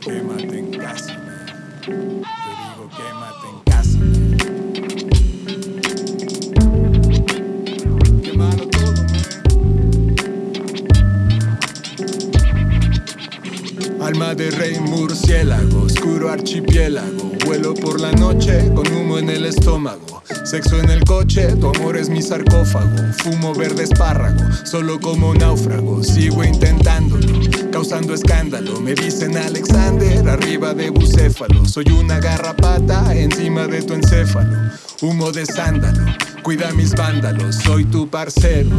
became, I think, blasphemy. Archipiélago. Vuelo por la noche con humo en el estómago. Sexo en el coche, tu amor es mi sarcófago. Fumo verde espárrago, solo como náufrago. Sigo intentándolo, causando escándalo. Me dicen Alexander, arriba de bucéfalo. Soy una garrapata encima de tu encéfalo. Humo de sándalo, cuida mis vándalos. Soy tu parcero,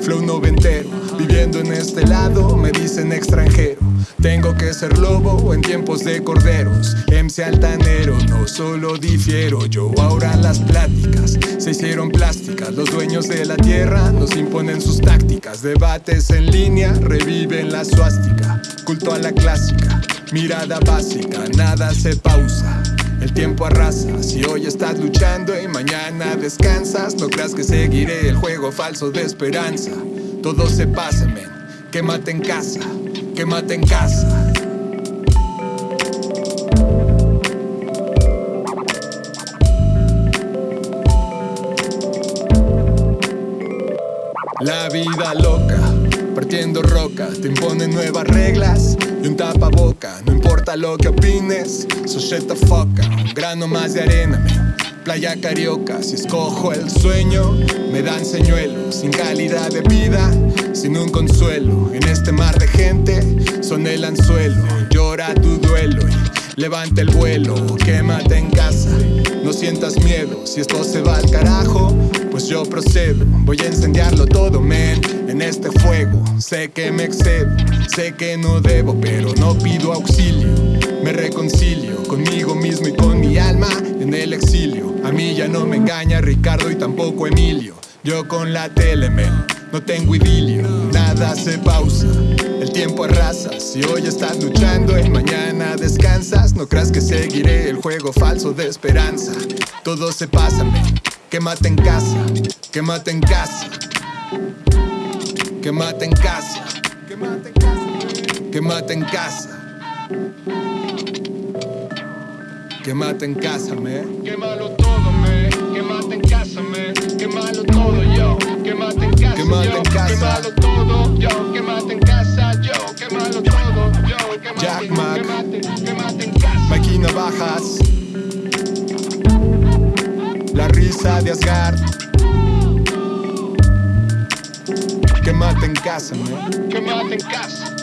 flow noventero. Viviendo en este lado, me dicen extranjero. Tengo que ser lobo en tiempos de corderos. MC altanero, no solo difiero. Yo ahora las pláticas se hicieron plásticas. Los dueños de la tierra nos imponen sus tácticas. Debates en línea reviven la suástica. Culto a la clásica, mirada básica, nada se pausa. El tiempo arrasa, si hoy estás luchando y mañana descansas, no creas que seguiré el juego falso de esperanza. Todo se pasa, men, quémate en casa, quémate en casa. La vida loca, partiendo roca, te imponen nuevas reglas y un tapaboca. No importa lo que opines, so shut the fuck up. Un grano más de arena. Playa carioca, si escojo el sueño, me dan señuelos. Sin calidad de vida, sin un consuelo. En este mar de gente, son el anzuelo. Llora tu duelo y levanta el vuelo. Quémate en casa, no sientas miedo. Si esto se va al carajo, pues yo procedo. Voy a incendiarlo todo, men, en este fuego. Sé que me excedo, sé que no debo, pero no pido auxilio. Me reconcilio conmigo mismo y con mi alma en el exilio. A mí ya no me engaña Ricardo y tampoco Emilio. Yo con la tele, men, no tengo idilio. Nada se pausa, el tiempo arrasa. Si hoy estás luchando y mañana descansas, no creas que seguiré el juego falso de esperanza. Todo se pasa. Quémate en casa, quémate en casa. Quémate en casa. Quémate en casa. Quémate en casa. Quémate en casa, me. Quémalo todo, me. Quémate en casa, me. Quémalo todo, yo. Quémate en casa, Quémate yo. en casa. Quémalo todo, yo. Quémate en casa, yo. Quémalo todo, yo. Quémate, Jack Mac. Quémate, quémate en casa. Mikey Navajas. La risa de Asgard. Quémate en casa, me. Quémate en casa.